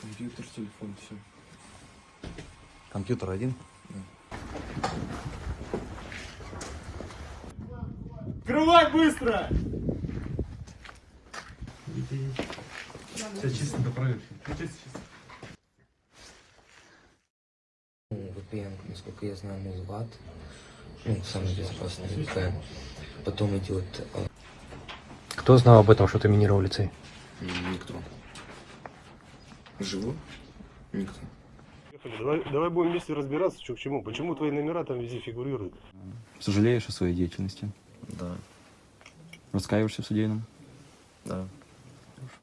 Компьютер, телефон, все. Компьютер один? Открывай быстро! Все чисто до проверки. Ну, VPN, насколько я знаю, Музлат. Ну, самый безопасный VPN. Потом идет а, Кто знал об этом, что ты минировал лицей? никто. Живу? Никто. Давай, давай будем вместе разбираться, что к чему. Почему твои номера там везде фигурируют? Сожалеешь о своей деятельности? Да, Раскаиваешься в содеянном? да.